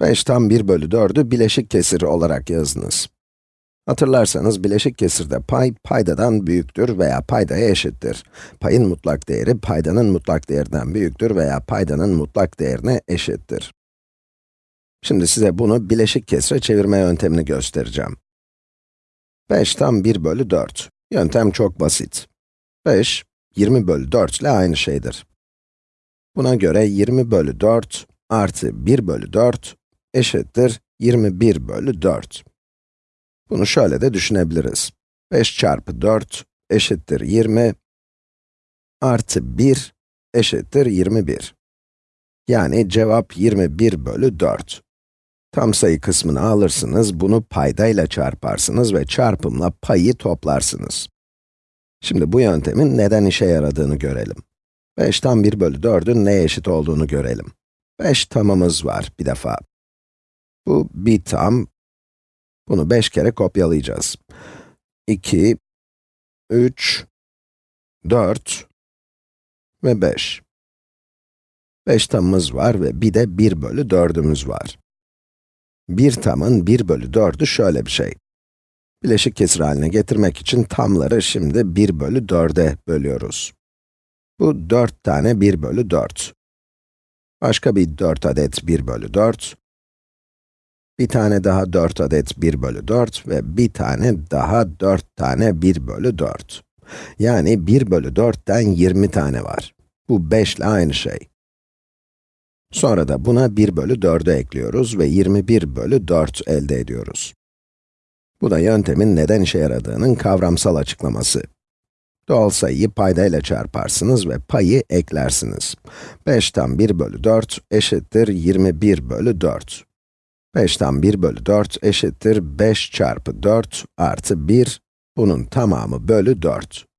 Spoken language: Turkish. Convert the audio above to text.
5 tam 1 bölü 4'ü bileşik kesir olarak yazdınız. Hatırlarsanız bileşik kesirde pay, paydadan büyüktür veya paydaya eşittir. Payın mutlak değeri, paydanın mutlak değerinden büyüktür veya paydanın mutlak değerine eşittir. Şimdi size bunu bileşik kesire çevirme yöntemini göstereceğim. 5 tam 1 bölü 4. Yöntem çok basit. 5, 20 bölü 4 ile aynı şeydir. Buna göre 20 bölü 4 artı 1 bölü 4 eşittir 21 bölü 4. Bunu şöyle de düşünebiliriz. 5 çarpı 4 eşittir 20 artı 1 eşittir 21. Yani cevap 21 bölü 4. Tam sayı kısmını alırsınız, bunu paydayla çarparsınız ve çarpımla payı toplarsınız. Şimdi bu yöntemin neden işe yaradığını görelim. 5 tam 1 bölü 4'ün neye eşit olduğunu görelim. 5 tamımız var bir defa. Bu bir tam. Bunu 5 kere kopyalayacağız. 2, 3, 4 ve 5. 5 tamımız var ve bir de 1 bölü 4'ümüz var. Bir tamın 1 bölü 4'ü şöyle bir şey. Bileşik kesir haline getirmek için tamları şimdi 1 bölü 4'e bölüyoruz. Bu 4 tane 1 bölü 4. Başka bir 4 adet 1 bölü 4. Bir tane daha 4 adet 1 bölü 4 ve bir tane daha 4 tane 1 bölü 4. Yani 1 bölü 4'ten 20 tane var. Bu 5 ile aynı şey. Sonra da buna 1 bölü 4'ü ekliyoruz ve 21 bölü 4 elde ediyoruz. Bu da yöntemin neden işe yaradığının kavramsal açıklaması. Doğal sayıyı paydayla çarparsınız ve payı eklersiniz. 5'ten 1 bölü 4 eşittir 21 bölü 4. 5'ten 1 bölü 4 eşittir 5 çarpı 4 artı 1, bunun tamamı bölü 4.